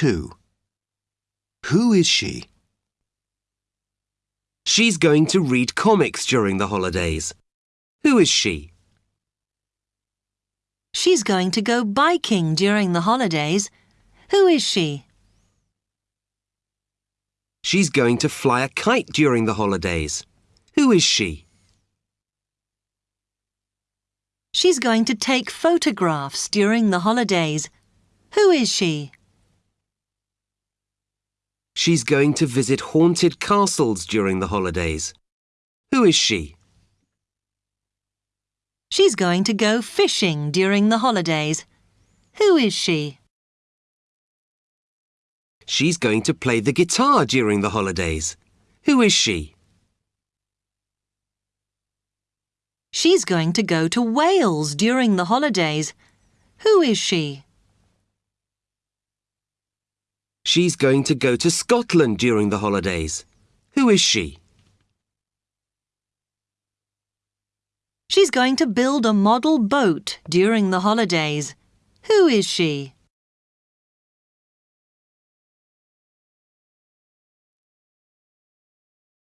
2. Who is she? She's going to read comics during the holidays. Who is she? She's going to go biking during the holidays. Who is she? She's going to fly a kite during the holidays. Who is she? She's going to take photographs during the holidays. Who is she? She's going to visit haunted castles during the holidays. Who is she? She's going to go fishing during the holidays. Who is she? She's going to play the guitar during the holidays. Who is she? She's going to go to Wales during the holidays. Who is she? She's going to go to Scotland during the holidays. Who is she? She's going to build a model boat during the holidays. Who is she?